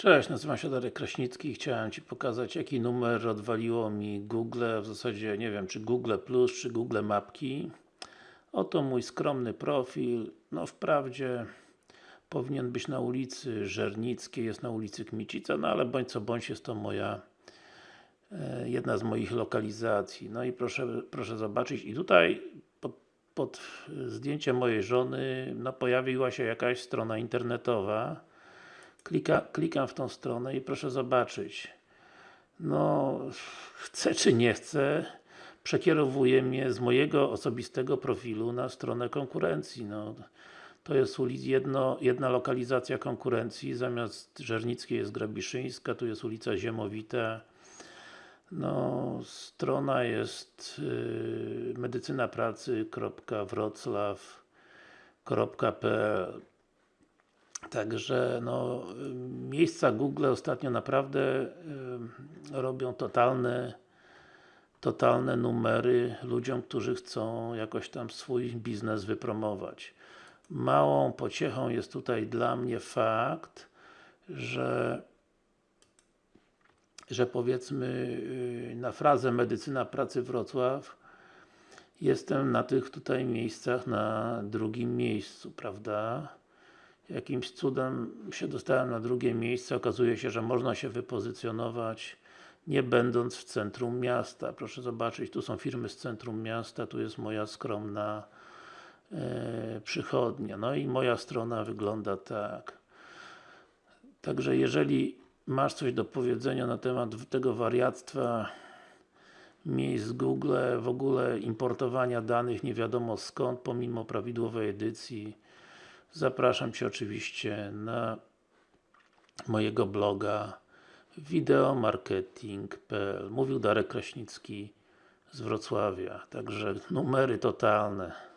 Cześć, nazywam się Darek Kraśnicki i chciałem Ci pokazać jaki numer odwaliło mi Google, w zasadzie nie wiem czy Google Plus, czy Google Mapki. Oto mój skromny profil, no wprawdzie powinien być na ulicy Żernickiej, jest na ulicy Kmicica, no ale bądź co bądź jest to moja e, jedna z moich lokalizacji. No i proszę, proszę zobaczyć. I tutaj pod, pod zdjęciem mojej żony no pojawiła się jakaś strona internetowa Klika, klikam w tą stronę i proszę zobaczyć no, chcę czy nie chcę przekierowuje mnie z mojego osobistego profilu na stronę konkurencji. No, to jest ulic, jedno, jedna lokalizacja konkurencji, zamiast Żernickiej jest Grabiszyńska, tu jest ulica Ziemowita. No, strona jest yy, medycynapracy.wroclaw.pl Także no, miejsca Google ostatnio naprawdę y, robią totalne totalne numery ludziom, którzy chcą jakoś tam swój biznes wypromować. Małą pociechą jest tutaj dla mnie fakt, że że powiedzmy y, na frazę medycyna pracy Wrocław jestem na tych tutaj miejscach na drugim miejscu, prawda? Jakimś cudem się dostałem na drugie miejsce, okazuje się, że można się wypozycjonować nie będąc w centrum miasta. Proszę zobaczyć, tu są firmy z centrum miasta, tu jest moja skromna e, przychodnia. No i moja strona wygląda tak. Także jeżeli masz coś do powiedzenia na temat tego wariactwa miejsc Google, w ogóle importowania danych nie wiadomo skąd, pomimo prawidłowej edycji, Zapraszam Cię oczywiście na mojego bloga wideomarketing.pl Mówił Darek Kraśnicki z Wrocławia, także numery totalne.